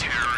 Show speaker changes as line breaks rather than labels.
terror.